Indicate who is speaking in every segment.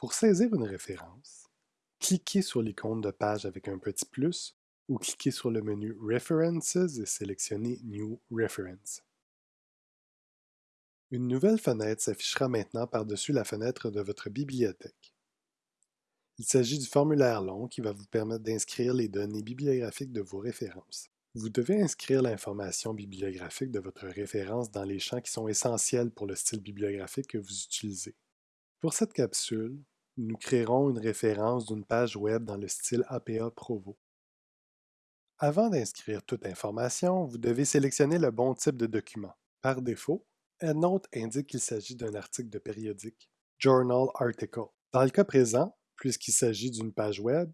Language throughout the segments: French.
Speaker 1: Pour saisir une référence, cliquez sur l'icône de page avec un petit plus ou cliquez sur le menu References et sélectionnez New Reference. Une nouvelle fenêtre s'affichera maintenant par-dessus la fenêtre de votre bibliothèque. Il s'agit du formulaire long qui va vous permettre d'inscrire les données bibliographiques de vos références. Vous devez inscrire l'information bibliographique de votre référence dans les champs qui sont essentiels pour le style bibliographique que vous utilisez. Pour cette capsule, nous créerons une référence d'une page web dans le style APA Provo. Avant d'inscrire toute information, vous devez sélectionner le bon type de document. Par défaut, EndNote indique qu'il s'agit d'un article de périodique, Journal Article. Dans le cas présent, puisqu'il s'agit d'une page web,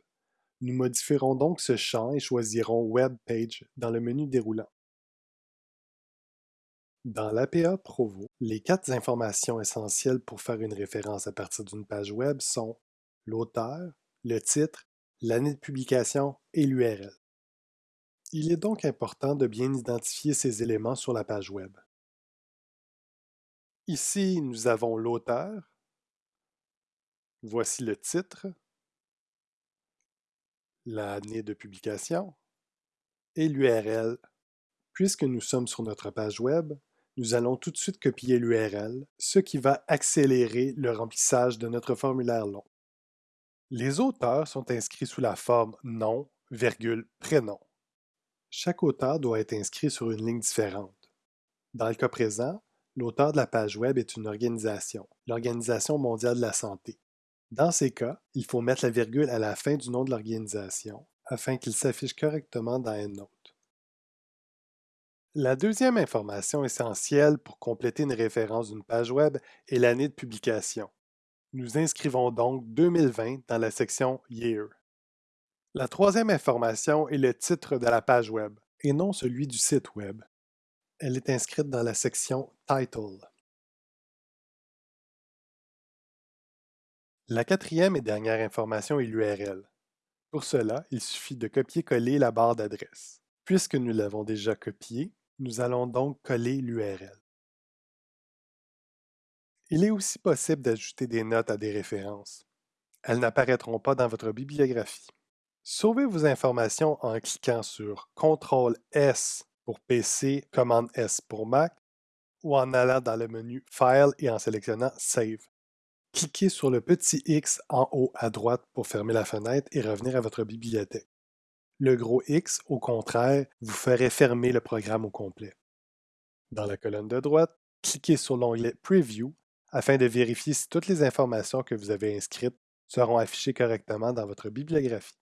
Speaker 1: nous modifierons donc ce champ et choisirons Web Page dans le menu déroulant. Dans l'APA Provo, les quatre informations essentielles pour faire une référence à partir d'une page web sont l'auteur, le titre, l'année de publication et l'URL. Il est donc important de bien identifier ces éléments sur la page web. Ici, nous avons l'auteur. Voici le titre, l'année de publication et l'URL. Puisque nous sommes sur notre page web, nous allons tout de suite copier l'URL, ce qui va accélérer le remplissage de notre formulaire long. Les auteurs sont inscrits sous la forme nom, virgule, prénom. Chaque auteur doit être inscrit sur une ligne différente. Dans le cas présent, L'auteur de la page web est une organisation, l'Organisation mondiale de la santé. Dans ces cas, il faut mettre la virgule à la fin du nom de l'organisation afin qu'il s'affiche correctement dans EndNote. La deuxième information essentielle pour compléter une référence d'une page web est l'année de publication. Nous inscrivons donc 2020 dans la section Year. La troisième information est le titre de la page web et non celui du site web. Elle est inscrite dans la section Title. La quatrième et dernière information est l'URL. Pour cela, il suffit de copier-coller la barre d'adresse. Puisque nous l'avons déjà copiée, nous allons donc coller l'URL. Il est aussi possible d'ajouter des notes à des références. Elles n'apparaîtront pas dans votre bibliographie. Sauvez vos informations en cliquant sur CTRL-S pour PC, commande S pour Mac, ou en allant dans le menu File et en sélectionnant Save. Cliquez sur le petit X en haut à droite pour fermer la fenêtre et revenir à votre bibliothèque. Le gros X, au contraire, vous ferait fermer le programme au complet. Dans la colonne de droite, cliquez sur l'onglet Preview afin de vérifier si toutes les informations que vous avez inscrites seront affichées correctement dans votre bibliographie.